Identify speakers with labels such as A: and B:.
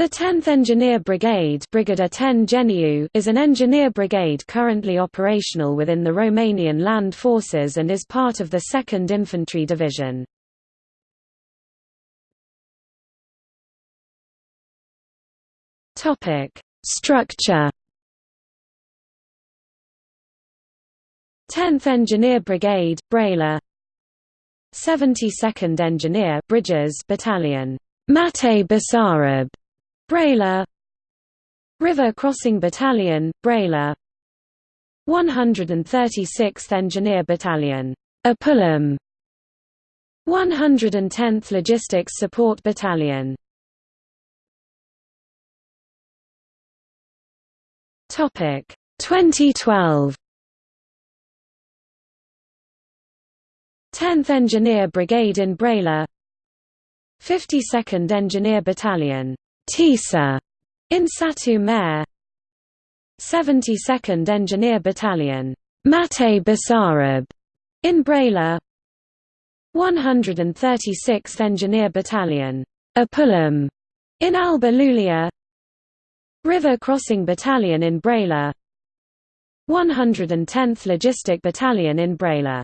A: The 10th Engineer Brigade Brigada 10 Geniu is an engineer brigade currently operational within the Romanian Land Forces and is part of the 2nd Infantry Division. Structure 10th Engineer Brigade, Brăila 72nd Engineer Bridges Battalion, Matei Basarab Brăila River Crossing Battalion, Brăila 136th Engineer Battalion, Apulum 110th Logistics Support Battalion. Topic. 2012 10th Engineer Brigade in Brăila 52nd Engineer Battalion Tisa. In Satu Mare. 72nd Engineer Battalion. Matei Basarab. In Brăila 136th Engineer Battalion. Apulum in Alba Iulia River Crossing Battalion in Brăila 110th Logistic Battalion in Brăila